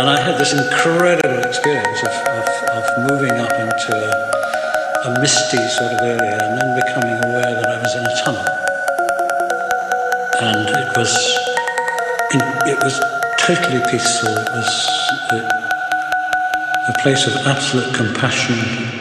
And I had this incredible experience of, of, of moving up into a, a misty sort of area and then becoming aware that I was in a tunnel. And it was, it was totally peaceful. It was a, a place of absolute compassion